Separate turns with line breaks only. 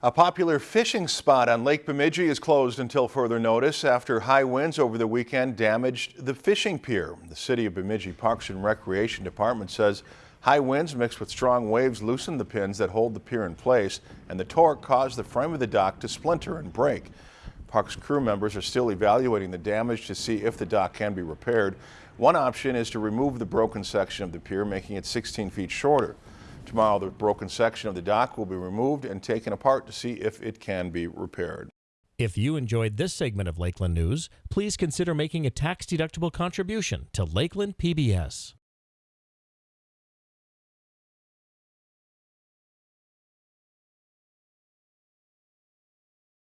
A popular fishing spot on Lake Bemidji is closed until further notice after high winds over the weekend damaged the fishing pier. The City of Bemidji Parks and Recreation Department says high winds mixed with strong waves loosened the pins that hold the pier in place and the torque caused the frame of the dock to splinter and break. Parks crew members are still evaluating the damage to see if the dock can be repaired. One option is to remove the broken section of the pier, making it 16 feet shorter. Tomorrow, the broken section of the dock will be removed and taken apart to see if it can be repaired.
If you enjoyed this segment of Lakeland News, please consider making a tax-deductible contribution to Lakeland PBS.